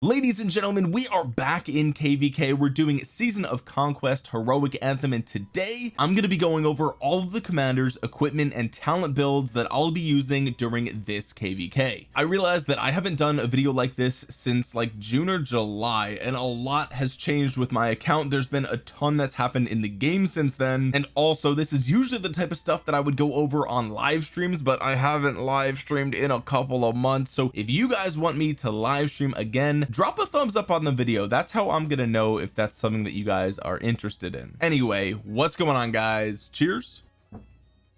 ladies and gentlemen we are back in kvk we're doing season of conquest heroic anthem and today I'm going to be going over all of the commanders equipment and talent builds that I'll be using during this kvk I realize that I haven't done a video like this since like June or July and a lot has changed with my account. There's been a ton that's happened in the game since then and also this is usually the type of stuff that I would go over on live streams but I haven't live streamed in a couple of months. So if you guys want me to live stream again drop a thumbs up on the video. That's how I'm gonna know if that's something that you guys are interested in. Anyway what's going on guys? Cheers.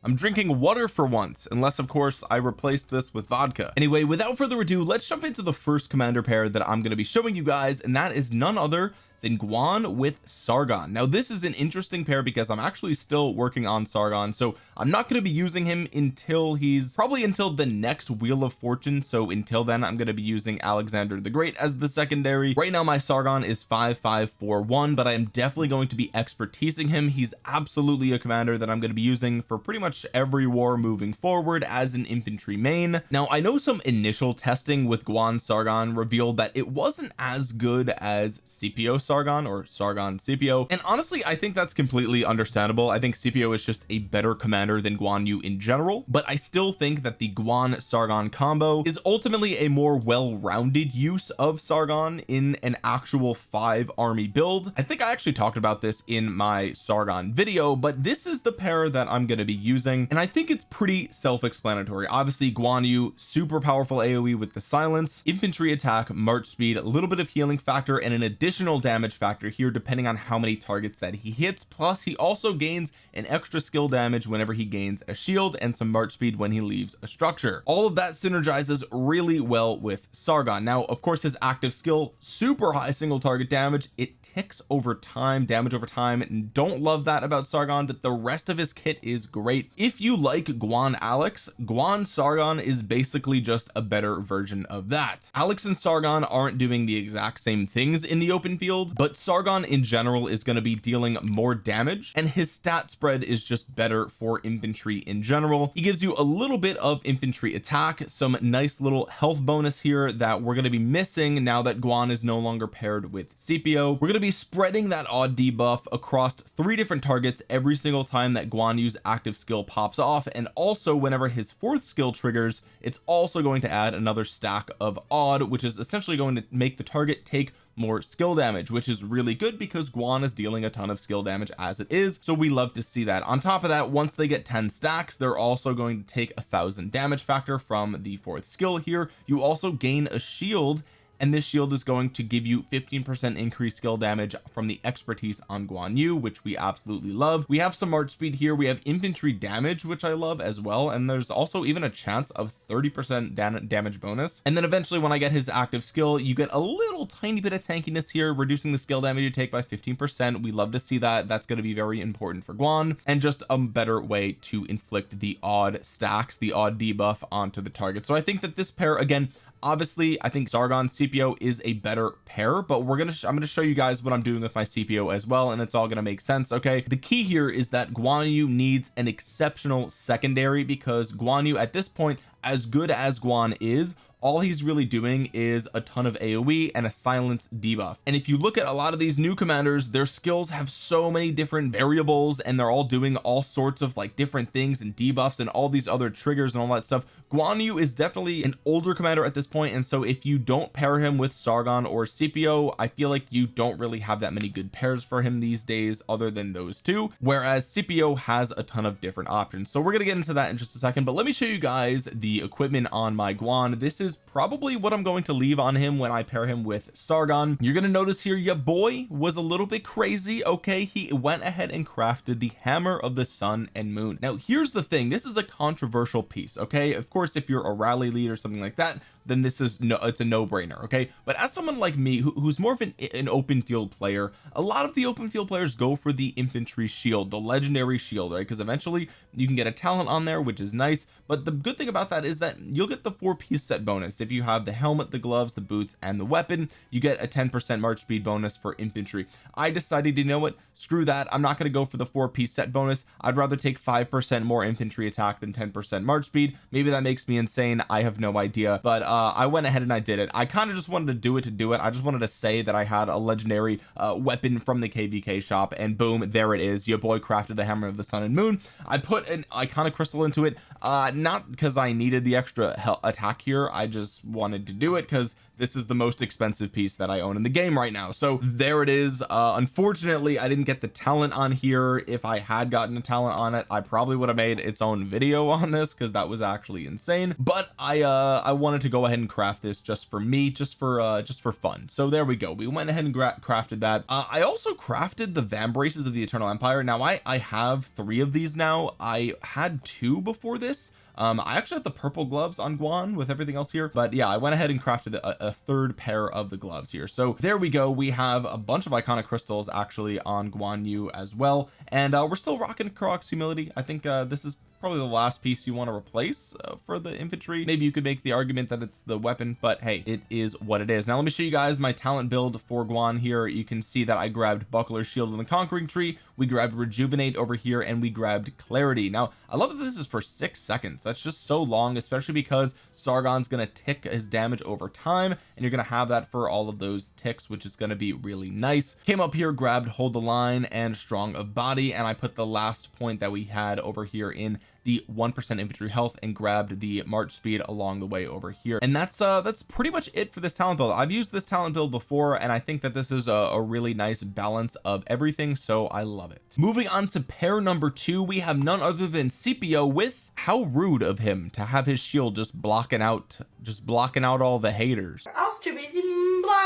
I'm drinking water for once unless of course I replaced this with vodka. Anyway without further ado let's jump into the first commander pair that I'm going to be showing you guys and that is none other than Guan with Sargon. Now this is an interesting pair because I'm actually still working on Sargon so I'm not going to be using him until he's probably until the next wheel of fortune. So until then I'm going to be using Alexander the Great as the secondary. Right now my Sargon is 5541 but I am definitely going to be expertising him. He's absolutely a commander that I'm going to be using for pretty much every war moving forward as an infantry main. Now I know some initial testing with Guan Sargon revealed that it wasn't as good as Scipio Sargon or Sargon Scipio and honestly I think that's completely understandable. I think Scipio is just a better commander than Guan Yu in general but I still think that the Guan Sargon combo is ultimately a more well-rounded use of Sargon in an actual five army build. I think I actually talked about this in my Sargon video but this is the pair that I'm going to be using and I think it's pretty self-explanatory. Obviously Guan Yu super powerful AoE with the silence infantry attack march speed a little bit of healing factor and an additional damage factor here depending on how many targets that he hits. Plus he also gains an extra skill damage whenever he gains a shield and some march speed when he leaves a structure. All of that synergizes really well with Sargon. Now of course his active skill super high single target damage it ticks over time damage over time and don't love that about Sargon but the rest of his kit is great. If you like Guan Alex Guan Sargon is basically just a better version of that. Alex and Sargon aren't doing the exact same things in the open field but Sargon in general is going to be dealing more damage and his stat spread is just better for infantry in general. He gives you a little bit of infantry attack some nice little health bonus here that we're going to be missing now that Guan is no longer paired with Scipio. We're going to be spreading that odd debuff across three different targets every single time that Guan Yu's active skill pops off. And also whenever his fourth skill triggers it's also going to add another stack of odd which is essentially going to make the target take more skill damage which is really good because Guan is dealing a ton of skill damage as it is so we love to see that. On top of that once they get 10 stacks they're also going to take a thousand damage factor from the fourth skill here. You also gain a shield and this shield is going to give you 15 percent increased skill damage from the expertise on Guan Yu which we absolutely love. We have some march speed here. We have infantry damage which I love as well and there's also even a chance of 30 percent damage bonus. And then eventually when I get his active skill you get a little tiny bit of tankiness here reducing the skill damage you take by 15 percent. We love to see that. That's going to be very important for Guan and just a better way to inflict the odd stacks the odd debuff onto the target. So I think that this pair again obviously I think Sargon Scipio is a better pair but we're gonna I'm gonna show you guys what I'm doing with my Scipio as well and it's all gonna make sense okay? The key here is that Guan Yu needs an exceptional secondary because Guan Yu at this point as good as Guan is all he's really doing is a ton of AoE and a silence debuff. And if you look at a lot of these new commanders their skills have so many different variables and they're all doing all sorts of like different things and debuffs and all these other triggers and all that stuff. Guan Yu is definitely an older commander at this point and so if you don't pair him with Sargon or Scipio I feel like you don't really have that many good pairs for him these days other than those two whereas Scipio has a ton of different options. So we're gonna get into that in just a second but let me show you guys the equipment on my Guan. This is probably what I'm going to leave on him when I pair him with Sargon. You're gonna notice here your boy was a little bit crazy okay? He went ahead and crafted the hammer of the sun and moon. Now here's the thing. This is a controversial piece okay? Of course course if you're a rally lead or something like that then this is no it's a no-brainer okay? But as someone like me who, who's more of an, an open field player a lot of the open field players go for the infantry shield the legendary shield right? Because eventually you can get a talent on there which is nice. But the good thing about that is that you'll get the four piece set bonus. If you have the helmet the gloves the boots and the weapon you get a 10 percent march speed bonus for infantry. I decided you know what? Screw that. I'm not going to go for the four piece set bonus. I'd rather take five percent more infantry attack than 10 percent march speed. Maybe that makes me insane. I have no idea. But uh I went ahead and I did it. I kind of just wanted to do it to do it. I just wanted to say that I had a legendary uh weapon from the kvk shop and boom there it is. Your boy crafted the hammer of the sun and moon. I put an iconic crystal into it uh not because I needed the extra attack here. I just wanted to do it because this is the most expensive piece that I own in the game right now. So there it is. Uh unfortunately I didn't get the talent on here. If I had gotten a talent on it I probably would have made its own video on this because that was actually insane. But I uh I wanted to go ahead and craft this just for me just for uh just for fun. So there we go. We went ahead and crafted that. Uh, I also crafted the vambraces of the eternal empire. Now I I have three of these now. I had two before this um I actually have the purple gloves on Guan with everything else here but yeah I went ahead and crafted a, a, third pair of the gloves here. So there we go. We have a bunch of iconic crystals actually on Guan Yu as well. And uh, we're still rocking Karuak's humility. I think uh, this is probably the last piece you want to replace uh, for the infantry. Maybe you could make the argument that it's the weapon but hey it is what it is. Now let me show you guys my talent build for Guan here. You can see that I grabbed buckler shield and the conquering tree. We grabbed rejuvenate over here and we grabbed clarity. Now I love that this is for six seconds. That's just so long especially because Sargon's gonna tick his damage over time and you're gonna have that for all of those ticks which is to be really nice. Came up here grabbed hold the line and strong of body and I put the last point that we had over here in the one percent infantry health and grabbed the march speed along the way over here. And that's uh that's pretty much it for this talent build. I've used this talent build before and I think that this is a, a really nice balance of everything so I love it. Moving on to pair number two we have none other than Scipio with how rude of him to have his shield just blocking out just blocking out all the haters. I was too busy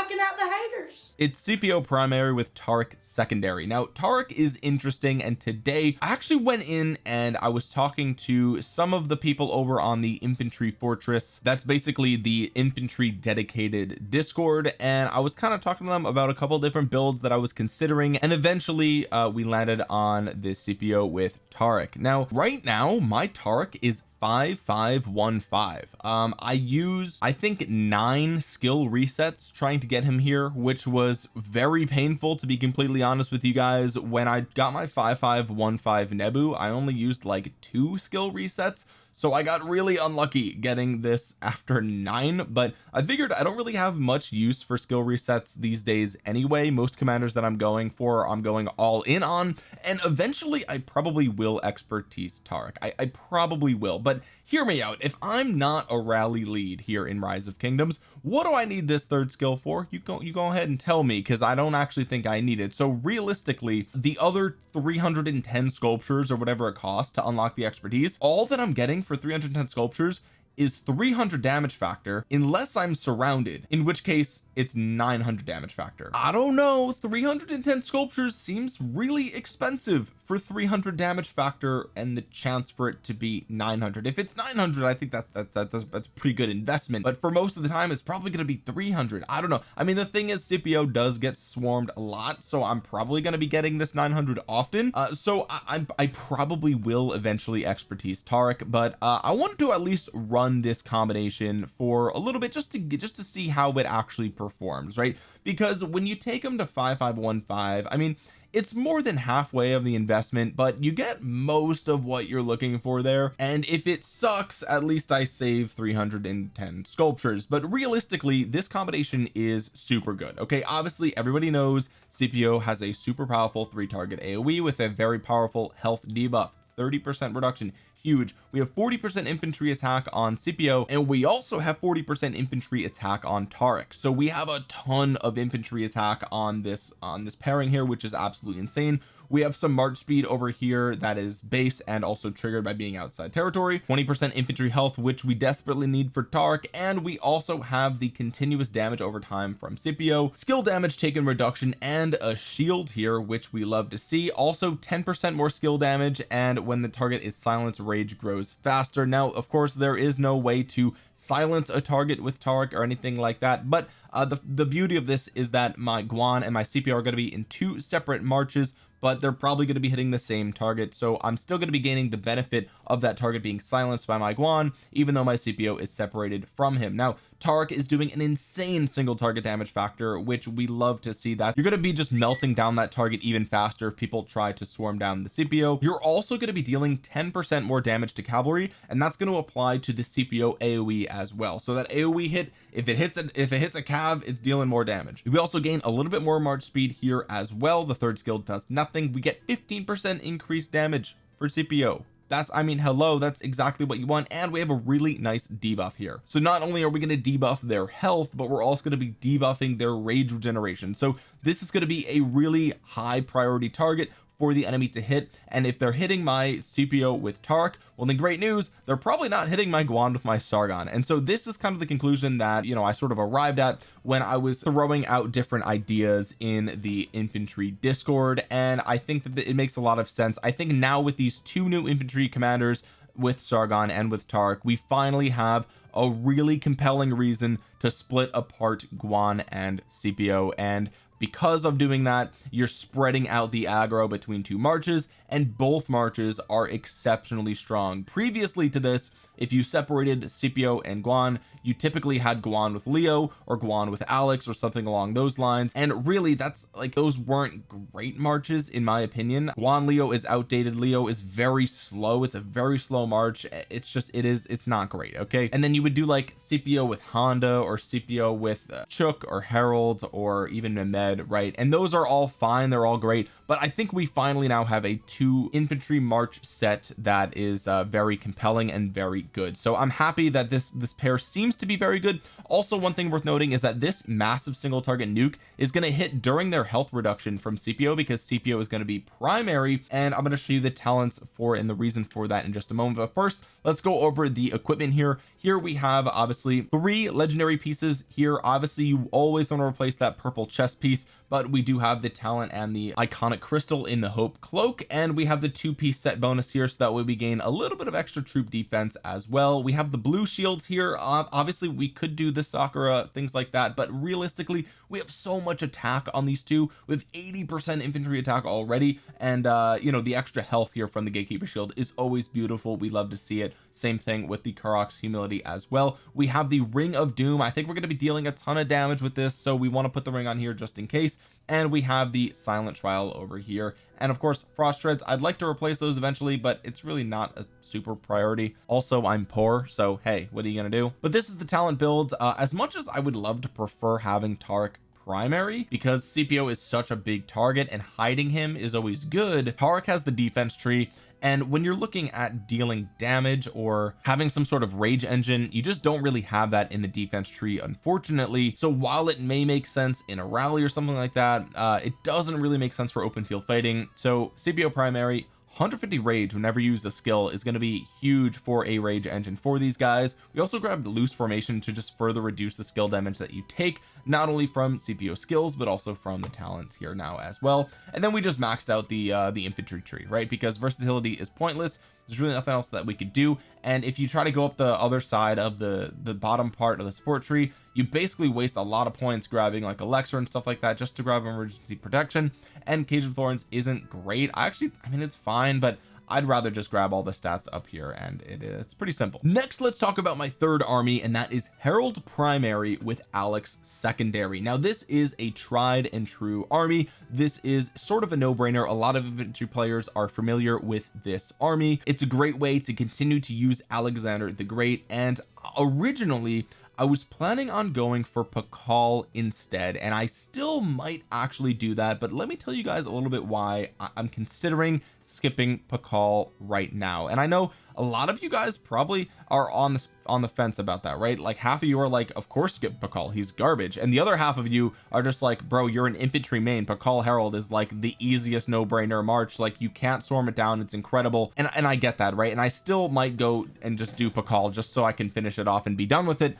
blocking out the haters. It's Scipio primary with Tariq secondary. Now Tariq is interesting and today I actually went in and I was talking to some of the people over on the infantry fortress. That's basically the infantry dedicated discord and I was kind of talking to them about a couple different builds that I was considering and eventually uh, we landed on this Scipio with Tariq now right now my Tariq is 5515 um I used I think nine skill resets trying to get him here which was very painful to be completely honest with you guys. When I got my 5515 Nebu I only used like two skill resets so I got really unlucky getting this after nine but I figured I don't really have much use for skill resets these days anyway. Most commanders that I'm going for I'm going all in on and eventually I probably will expertise Tariq I, I probably will but hear me out. If I'm not a rally lead here in rise of kingdoms what do I need this third skill for? You go you go ahead and tell me because I don't actually think I need it. So realistically the other 310 sculptures or whatever it costs to unlock the expertise all that I'm getting for 310 sculptures is 300 damage factor unless I'm surrounded in which case it's 900 damage factor. I don't know 310 sculptures seems really expensive for 300 damage factor and the chance for it to be 900 if it's 900 I think that's that's that's, that's pretty good investment but for most of the time it's probably going to be 300 I don't know. I mean the thing is Scipio does get swarmed a lot so I'm probably going to be getting this 900 often. Uh, so I, I, I probably will eventually expertise Tariq but uh, I wanted to at least run run this combination for a little bit just to get just to see how it actually performs right? Because when you take them to 5515 I mean it's more than halfway of the investment but you get most of what you're looking for there. And if it sucks at least I save 310 sculptures. But realistically this combination is super good okay? Obviously everybody knows Scipio has a super powerful three target AoE with a very powerful health debuff 30 percent reduction huge. We have 40 percent infantry attack on Scipio and we also have 40 percent infantry attack on Tariq so we have a ton of infantry attack on this on this pairing here which is absolutely insane. We have some march speed over here that is base and also triggered by being outside territory. 20 percent infantry health which we desperately need for Tariq and we also have the continuous damage over time from Scipio. Skill damage taken reduction and a shield here which we love to see. Also 10 percent more skill damage and when the target is silenced rage grows faster. Now of course there is no way to silence a target with Tariq or anything like that but uh, the the beauty of this is that my Guan and my Scipio are going to be in two separate marches but they're probably going to be hitting the same target so I'm still going to be gaining the benefit of that target being silenced by my Guan even though my Scipio is separated from him. Now Tark is doing an insane single target damage factor which we love to see that. You're going to be just melting down that target even faster if people try to swarm down the Scipio you're also going to be dealing 10 percent more damage to cavalry and that's going to apply to the Scipio AoE as well. So that AoE hit if it hits a, if it hits a cav it's dealing more damage. We also gain a little bit more march speed here as well. The third skill does nothing. We get 15 percent increased damage for Scipio that's I mean hello that's exactly what you want and we have a really nice debuff here. So not only are we going to debuff their health but we're also going to be debuffing their rage regeneration. So this is going to be a really high priority target for the enemy to hit. And if they're hitting my Scipio with Tark well then great news they're probably not hitting my Guan with my Sargon. And so this is kind of the conclusion that you know I sort of arrived at when I was throwing out different ideas in the infantry discord. And I think that it makes a lot of sense. I think now with these two new infantry commanders with Sargon and with Tark we finally have a really compelling reason to split apart Guan and Scipio and because of doing that you're spreading out the aggro between two marches and both marches are exceptionally strong. Previously to this if you separated Scipio and Guan you typically had Guan with Leo or Guan with Alex or something along those lines. And really that's like those weren't great marches in my opinion. Guan Leo is outdated. Leo is very slow. It's a very slow march. It's just it is it's not great okay? And then you would do like Scipio with Honda or Scipio with uh, Chook or Harold or even Mehmed right? And those are all fine. They're all great. But I think we finally now have a two infantry march set that is uh, very compelling and very good. So I'm happy that this this pair seems to be very good. Also one thing worth noting is that this massive single target nuke is going to hit during their health reduction from Scipio because Scipio is going to be primary. And I'm going to show you the talents for and the reason for that in just a moment. But first let's go over the equipment here here we have obviously three legendary pieces here. Obviously you always want to replace that purple chest piece but we do have the talent and the iconic crystal in the hope cloak and we have the two-piece set bonus here so that way we gain a little bit of extra troop defense as well. We have the blue shields here. Uh, obviously we could do the sakura things like that but realistically we have so much attack on these two. With 80 percent infantry attack already and uh you know the extra health here from the gatekeeper shield is always beautiful. We love to see it. Same thing with the Karuak's humility as well. We have the ring of doom. I think we're going to be dealing a ton of damage with this so we want to put the ring on here just in case. And we have the silent trial over here. And of course frost treads I'd like to replace those eventually but it's really not a super priority. Also I'm poor so hey what are you gonna do? But this is the talent build. Uh, as much as I would love to prefer having Tark primary because Scipio is such a big target and hiding him is always good Tark has the defense tree and when you're looking at dealing damage or having some sort of rage engine you just don't really have that in the defense tree unfortunately. So while it may make sense in a rally or something like that uh it doesn't really make sense for open field fighting. So Scipio primary 150 rage whenever you use a skill is going to be huge for a rage engine for these guys. We also grabbed loose formation to just further reduce the skill damage that you take not only from Scipio skills but also from the talents here now as well. And then we just maxed out the uh the infantry tree right? Because versatility is pointless there's really nothing else that we could do. And if you try to go up the other side of the the bottom part of the support tree you basically waste a lot of points grabbing like Alexa and stuff like that just to grab emergency protection. And cage of thorns isn't great. I actually I mean it's fine but I'd rather just grab all the stats up here and it, it's pretty simple. Next let's talk about my third army and that is Harold primary with Alex secondary. Now this is a tried and true army. This is sort of a no-brainer. A lot of infantry players are familiar with this army. It's a great way to continue to use Alexander the Great and originally I was planning on going for Pakal instead and I still might actually do that but let me tell you guys a little bit why I'm considering skipping Pakal right now. And I know a lot of you guys probably are on the on the fence about that right? Like half of you are like of course skip Pakal he's garbage. And the other half of you are just like bro you're an infantry main. Pakal Harold is like the easiest no-brainer march. Like you can't swarm it down. It's incredible. And, and I get that right? And I still might go and just do Pakal just so I can finish it off and be done with it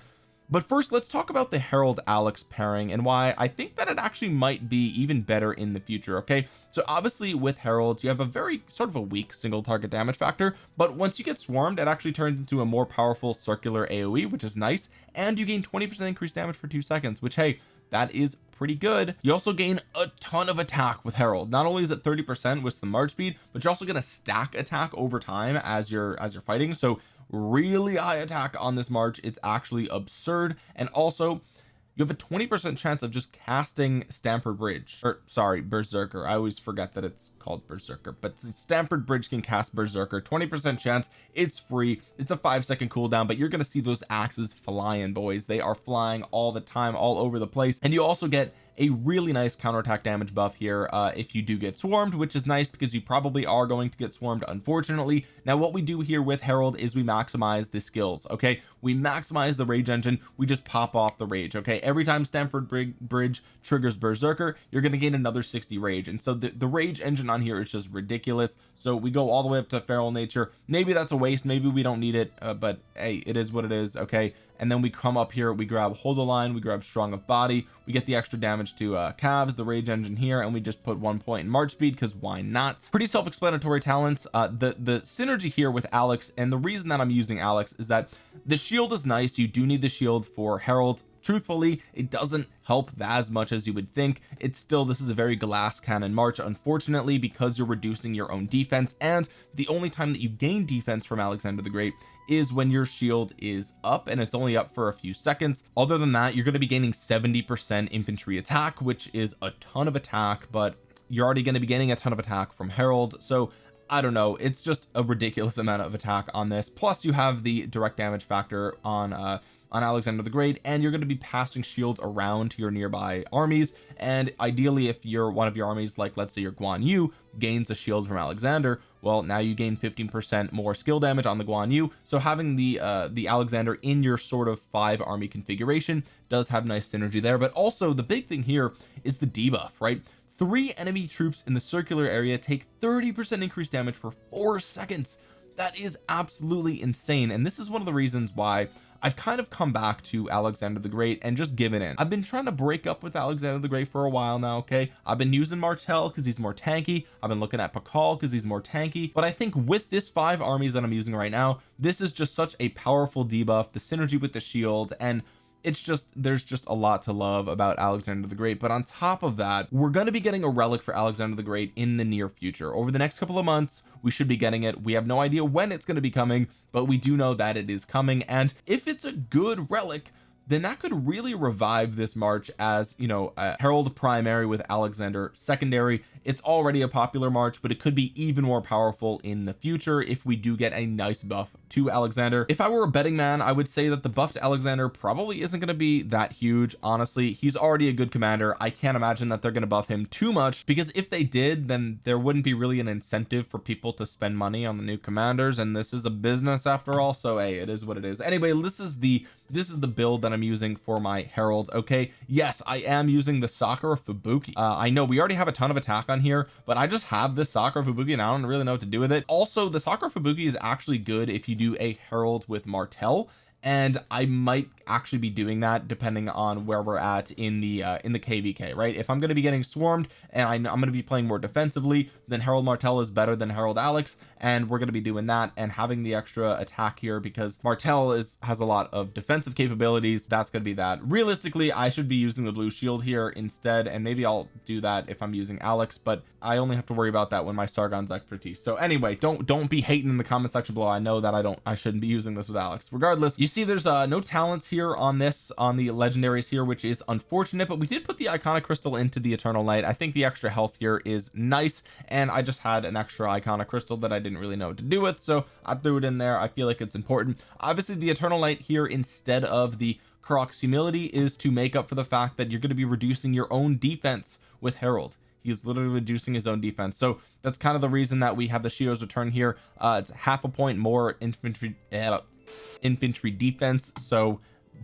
but first let's talk about the Harold Alex pairing and why I think that it actually might be even better in the future okay? So obviously with Harold you have a very sort of a weak single target damage factor but once you get swarmed it actually turns into a more powerful circular AoE which is nice and you gain 20 percent increased damage for two seconds which hey that is pretty good. You also gain a ton of attack with Harold not only is it 30 percent with the march speed but you're also going to stack attack over time as you're as you're fighting. So really high attack on this March. It's actually absurd. And also you have a 20% chance of just casting Stamford Bridge. Or sorry Berserker. I always forget that it's called Berserker. But Stamford Bridge can cast Berserker. 20% chance. It's free. It's a five second cooldown but you're going to see those axes flying boys. They are flying all the time all over the place. And you also get a really nice counterattack damage buff here uh, if you do get swarmed which is nice because you probably are going to get swarmed unfortunately. Now what we do here with Harold is we maximize the skills okay? We maximize the rage engine. We just pop off the rage okay? Every time Stamford Bridge triggers Berserker you're going to gain another 60 rage. And so the, the rage engine on here is just ridiculous. So we go all the way up to feral nature. Maybe that's a waste. Maybe we don't need it uh, but hey it is what it is okay and then we come up here we grab hold the line we grab strong of body we get the extra damage to uh calves the rage engine here and we just put one point in march speed because why not? Pretty self-explanatory talents. Uh the the synergy here with Alex and the reason that I'm using Alex is that the shield is nice. You do need the shield for Harold truthfully it doesn't help as much as you would think. It's still this is a very glass cannon march unfortunately because you're reducing your own defense. And the only time that you gain defense from Alexander the Great is when your shield is up and it's only up for a few seconds. Other than that you're going to be gaining 70 percent infantry attack which is a ton of attack but you're already going to be getting a ton of attack from Harold so I don't know. It's just a ridiculous amount of attack on this. Plus you have the direct damage factor on uh on Alexander the Great and you're going to be passing shields around to your nearby armies and ideally if you're one of your armies like let's say your Guan Yu gains a shield from Alexander well now you gain 15 percent more skill damage on the Guan Yu. So having the uh the Alexander in your sort of five army configuration does have nice synergy there but also the big thing here is the debuff right? Three enemy troops in the circular area take 30 percent increased damage for four seconds. That is absolutely insane and this is one of the reasons why I've kind of come back to Alexander the Great and just given in. I've been trying to break up with Alexander the Great for a while now okay? I've been using Martel because he's more tanky. I've been looking at Pakal because he's more tanky. But I think with this five armies that I'm using right now this is just such a powerful debuff the synergy with the shield and it's just there's just a lot to love about Alexander the Great but on top of that we're going to be getting a relic for Alexander the Great in the near future. Over the next couple of months we should be getting it. We have no idea when it's going to be coming but we do know that it is coming and if it's a good relic then that could really revive this march as you know uh, a Harold primary with Alexander secondary. It's already a popular march but it could be even more powerful in the future if we do get a nice buff to Alexander. If I were a betting man I would say that the buffed Alexander probably isn't going to be that huge. Honestly he's already a good commander. I can't imagine that they're going to buff him too much because if they did then there wouldn't be really an incentive for people to spend money on the new commanders and this is a business after all so hey it is what it is. Anyway this is the this is the build that I'm using for my Harold. Okay yes I am using the Sakura Fubuki. Uh, I know we already have a ton of attack on here but I just have this Sakura Fubuki and I don't really know what to do with it. Also the Sakura Fubuki is actually good if you do a Harold with Martel and I might actually be doing that depending on where we're at in the uh, in the kvk right? If I'm going to be getting swarmed and I, am going to be playing more defensively then Harold Martel is better than Harold Alex and we're going to be doing that and having the extra attack here because Martel is has a lot of defensive capabilities. That's going to be that. Realistically I should be using the blue shield here instead and maybe I'll do that if I'm using Alex but I only have to worry about that when my Sargon's expertise. So anyway don't don't be hating in the comment section below. I know that I don't I shouldn't be using this with Alex. Regardless you see there's uh no talents here on this on the legendaries here which is unfortunate but we did put the iconic crystal into the eternal light. I think the extra health here is nice and I just had an extra iconic crystal that I didn't really know what to do with so I threw it in there. I feel like it's important. Obviously the eternal light here instead of the Karuak's humility is to make up for the fact that you're going to be reducing your own defense with Harold he's literally reducing his own defense so that's kind of the reason that we have the Shio's return here. Uh it's half a point more infantry uh, infantry defense. So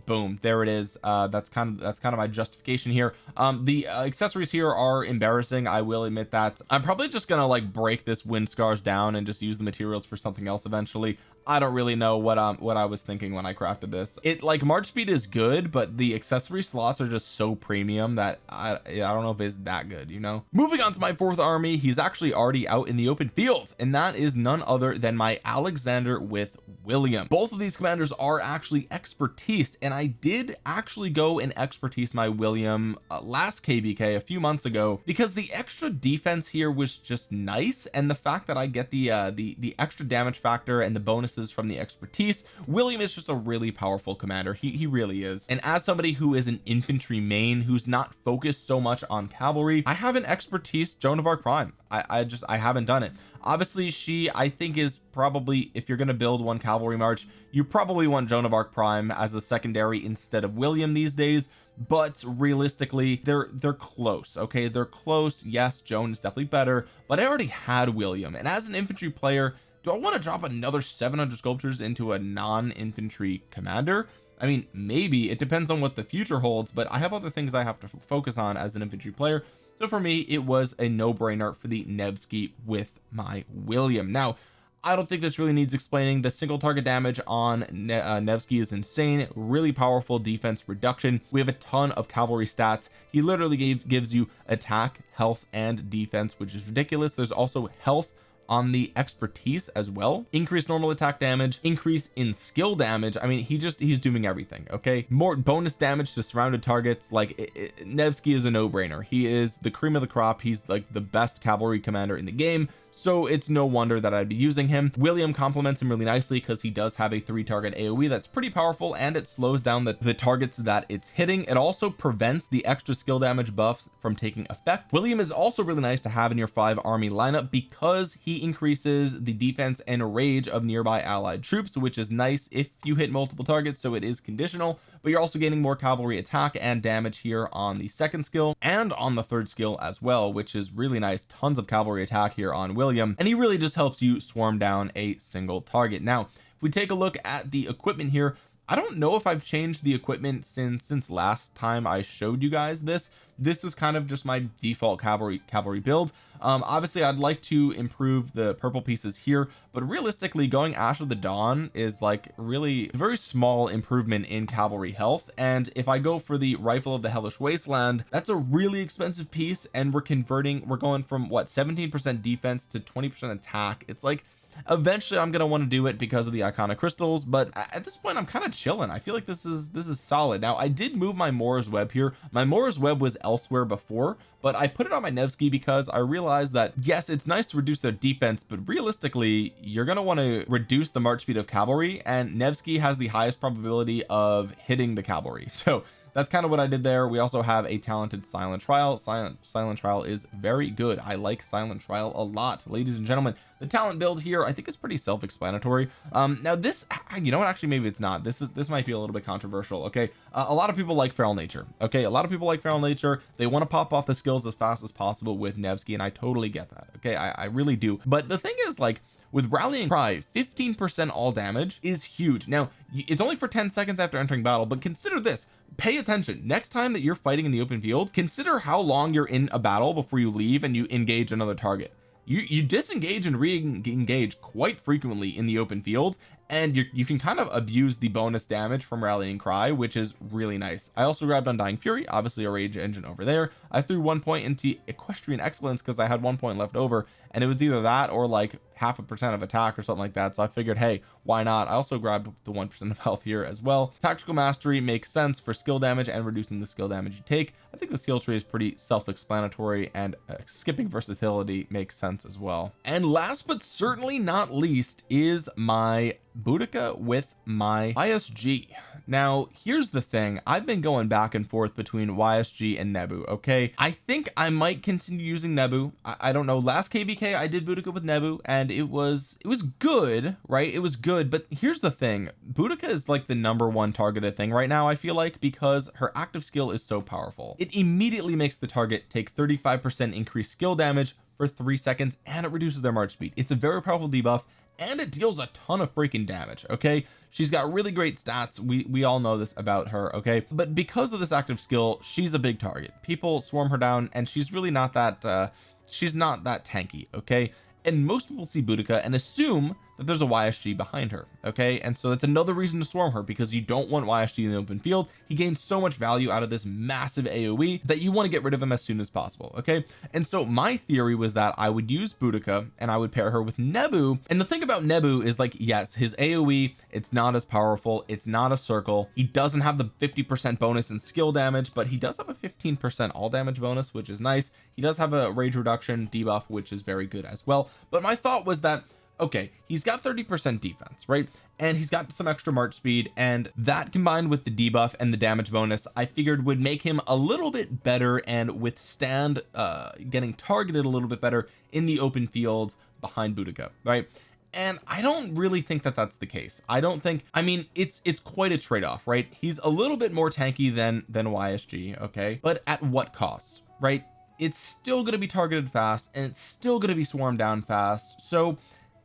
boom there it is. Uh that's kind of that's kind of my justification here. Um the uh, accessories here are embarrassing I will admit that. I'm probably just gonna like break this wind scars down and just use the materials for something else eventually I don't really know what um what I was thinking when I crafted this. It like March speed is good but the accessory slots are just so premium that I I don't know if it's that good you know? Moving on to my fourth army he's actually already out in the open fields and that is none other than my Alexander with William. Both of these commanders are actually expertise and I did actually go and expertise my William uh, last kvk a few months ago because the extra defense here was just nice and the fact that I get the uh the the extra damage factor and the bonus from the expertise William is just a really powerful commander. He, he really is. And as somebody who is an infantry main who's not focused so much on cavalry I have an expertise Joan of Arc Prime. I, I just I haven't done it. Obviously she I think is probably if you're going to build one cavalry march you probably want Joan of Arc Prime as the secondary instead of William these days. But realistically they're they're close okay? They're close. Yes Joan is definitely better but I already had William. And as an infantry player do I want to drop another 700 sculptures into a non-infantry commander? I mean maybe it depends on what the future holds but I have other things I have to focus on as an infantry player. So for me it was a no-brainer for the Nevsky with my William. Now I don't think this really needs explaining. The single target damage on ne uh, Nevsky is insane. Really powerful defense reduction. We have a ton of cavalry stats. He literally gave, gives you attack health and defense which is ridiculous. There's also health on the expertise as well. Increase normal attack damage increase in skill damage. I mean he just he's doing everything okay? More bonus damage to surrounded targets like it, it, Nevsky is a no-brainer. He is the cream of the crop. He's like the best cavalry commander in the game so it's no wonder that I'd be using him. William complements him really nicely because he does have a three target AoE that's pretty powerful and it slows down the, the targets that it's hitting. It also prevents the extra skill damage buffs from taking effect. William is also really nice to have in your five army lineup because he increases the defense and rage of nearby allied troops which is nice if you hit multiple targets so it is conditional but you're also gaining more cavalry attack and damage here on the second skill and on the third skill as well which is really nice. Tons of cavalry attack here on William and he really just helps you swarm down a single target. Now if we take a look at the equipment here I don't know if I've changed the equipment since since last time I showed you guys this this is kind of just my default cavalry cavalry build. Um obviously I'd like to improve the purple pieces here but realistically going Ash of the Dawn is like really very small improvement in cavalry health and if I go for the rifle of the hellish wasteland that's a really expensive piece and we're converting we're going from what 17 percent defense to 20 percent attack. It's like eventually I'm gonna want to do it because of the iconic crystals but at this point I'm kind of chilling. I feel like this is this is solid. Now I did move my Mora's web here. My Mora's web was elsewhere before but I put it on my Nevsky because I realized that yes it's nice to reduce their defense but realistically you're going to want to reduce the march speed of cavalry and Nevsky has the highest probability of hitting the cavalry. So that's kind of what I did there. We also have a talented silent trial. Silent silent trial is very good. I like silent trial a lot. Ladies and gentlemen the talent build here I think is pretty self-explanatory. Um now this you know what? Actually maybe it's not. This is this might be a little bit controversial okay? Uh, a lot of people like feral nature okay? A lot of people like feral nature. They want to pop off the skills as fast as possible with Nevsky and I totally get that okay? I, I really do. But the thing is like with rallying cry 15 percent all damage is huge. Now it's only for 10 seconds after entering battle but consider this. Pay attention. Next time that you're fighting in the open field consider how long you're in a battle before you leave and you engage another target. You you disengage and re-engage quite frequently in the open field and you, you can kind of abuse the bonus damage from rallying cry which is really nice. I also grabbed undying fury obviously a rage engine over there. I threw one point into equestrian excellence because I had one point left over and it was either that or like half a percent of attack or something like that so I figured hey why not? I also grabbed the one percent of health here as well. Tactical mastery makes sense for skill damage and reducing the skill damage you take. I think the skill tree is pretty self-explanatory and uh, skipping versatility makes sense as well. And last but certainly not least is my Boudica with my YSG now here's the thing. I've been going back and forth between YSG and Nebu okay? I think I might continue using Nebu. I, I don't know. Last kvk I did Boudica with Nebu and it was it was good right? It was good. But here's the thing. Boudica is like the number one targeted thing right now I feel like because her active skill is so powerful. It immediately makes the target take 35 percent increased skill damage for three seconds and it reduces their march speed. It's a very powerful debuff and it deals a ton of freaking damage okay? She's got really great stats. We we all know this about her okay? But because of this active skill she's a big target. People swarm her down and she's really not that uh she's not that tanky okay? And most people see Boudica and assume there's a YSG behind her okay? And so that's another reason to swarm her because you don't want YSG in the open field. He gains so much value out of this massive AoE that you want to get rid of him as soon as possible okay? And so my theory was that I would use Boudica and I would pair her with Nebu. And the thing about Nebu is like yes his AoE it's not as powerful it's not a circle. He doesn't have the 50 percent bonus in skill damage but he does have a 15 percent all damage bonus which is nice. He does have a rage reduction debuff which is very good as well. But my thought was that okay he's got 30 percent defense right? And he's got some extra march speed and that combined with the debuff and the damage bonus I figured would make him a little bit better and withstand uh getting targeted a little bit better in the open fields behind Boudica right? And I don't really think that that's the case. I don't think I mean it's it's quite a trade-off right? He's a little bit more tanky than than YSG okay? But at what cost right? It's still going to be targeted fast and it's still going to be swarmed down fast. So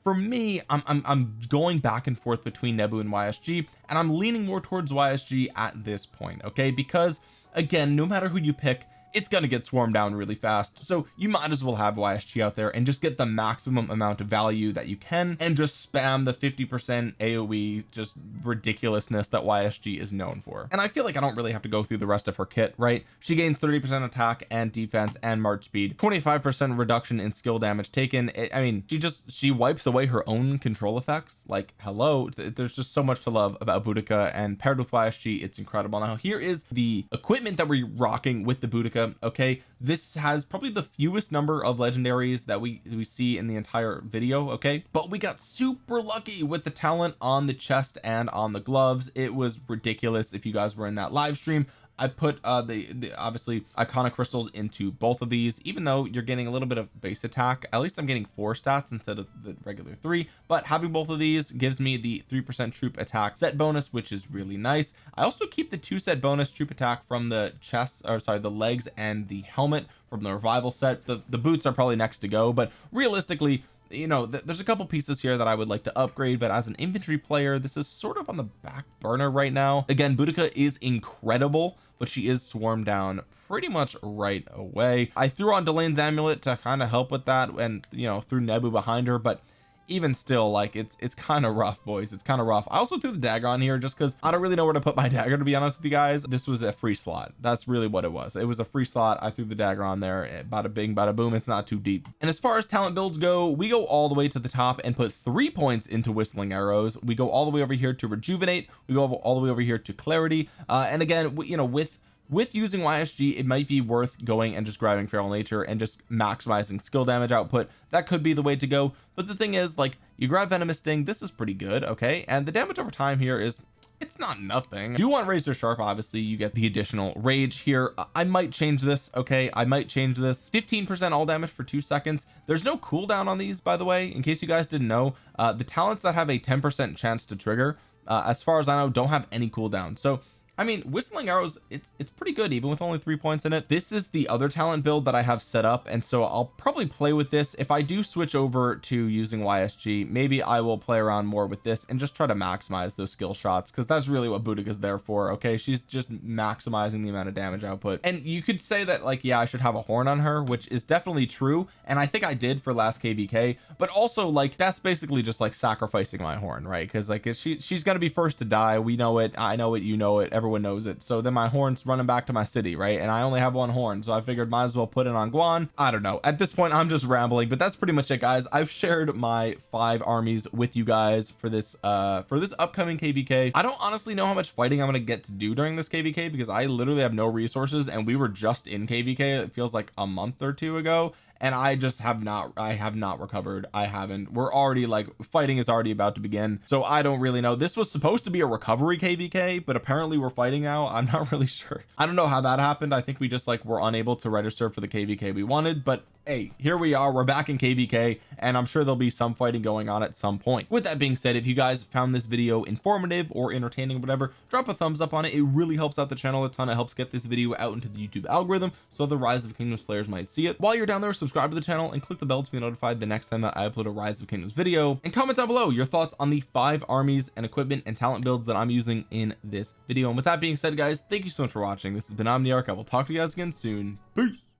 for me I'm, I'm, I'm going back and forth between Nebu and YSG and I'm leaning more towards YSG at this point okay? Because again no matter who you pick it's going to get swarmed down really fast. So you might as well have YSG out there and just get the maximum amount of value that you can and just spam the 50 percent AoE just ridiculousness that YSG is known for. And I feel like I don't really have to go through the rest of her kit right? She gains 30 percent attack and defense and march speed 25 percent reduction in skill damage taken. I mean she just she wipes away her own control effects. Like hello there's just so much to love about Boudica and paired with YSG it's incredible. Now here is the equipment that we're rocking with the Boudica okay this has probably the fewest number of legendaries that we we see in the entire video okay? But we got super lucky with the talent on the chest and on the gloves. It was ridiculous if you guys were in that live stream I put uh the, the obviously iconic crystals into both of these even though you're getting a little bit of base attack. At least I'm getting four stats instead of the regular three but having both of these gives me the three percent troop attack set bonus which is really nice. I also keep the two set bonus troop attack from the chest or sorry the legs and the helmet from the revival set. The the boots are probably next to go but realistically you know th there's a couple pieces here that I would like to upgrade but as an infantry player this is sort of on the back burner right now. Again Boudica is incredible but she is swarmed down pretty much right away. I threw on Delane's amulet to kind of help with that and you know threw Nebu behind her but even still like it's it's kind of rough boys. It's kind of rough. I also threw the dagger on here just because I don't really know where to put my dagger to be honest with you guys. This was a free slot. That's really what it was. It was a free slot. I threw the dagger on there eh, bada bing bada boom. It's not too deep. And as far as talent builds go we go all the way to the top and put three points into whistling arrows. We go all the way over here to rejuvenate. We go all the way over here to clarity. Uh, and again you know with with using YSG it might be worth going and just grabbing feral nature and just maximizing skill damage output. That could be the way to go. But the thing is like you grab venomous sting this is pretty good okay? And the damage over time here is it's not nothing. You want razor sharp obviously you get the additional rage here. I might change this okay? I might change this. 15 percent all damage for two seconds. There's no cooldown on these by the way in case you guys didn't know. Uh the talents that have a 10 percent chance to trigger uh, as far as I know don't have any cooldown. So I mean whistling arrows it's it's pretty good even with only three points in it. This is the other talent build that I have set up and so I'll probably play with this. If I do switch over to using YSG maybe I will play around more with this and just try to maximize those skill shots because that's really what Boudica is there for okay? She's just maximizing the amount of damage output. And you could say that like yeah I should have a horn on her which is definitely true and I think I did for last kvk but also like that's basically just like sacrificing my horn right? Because like she she's gonna be first to die we know it I know it you know it everyone everyone knows it. So then my horn's running back to my city right? And I only have one horn so I figured might as well put it on Guan. I don't know. At this point I'm just rambling but that's pretty much it guys. I've shared my five armies with you guys for this uh for this upcoming kvk I don't honestly know how much fighting I'm gonna get to do during this kvk because I literally have no resources and we were just in kvk it feels like a month or two ago and I just have not I have not recovered. I haven't. We're already like fighting is already about to begin. So I don't really know. This was supposed to be a recovery kvk but apparently we're fighting now. I'm not really sure. I don't know how that happened. I think we just like were unable to register for the kvk we wanted but hey here we are we're back in kvk and I'm sure there'll be some fighting going on at some point. With that being said if you guys found this video informative or entertaining or whatever drop a thumbs up on it. It really helps out the channel a ton. It helps get this video out into the YouTube algorithm so the rise of kingdoms players might see it. While you're down there subscribe to the channel and click the bell to be notified the next time that I upload a rise of kingdoms video. And comment down below your thoughts on the five armies and equipment and talent builds that I'm using in this video. And with that being said guys thank you so much for watching. This has been Omniarch. I will talk to you guys again soon. Peace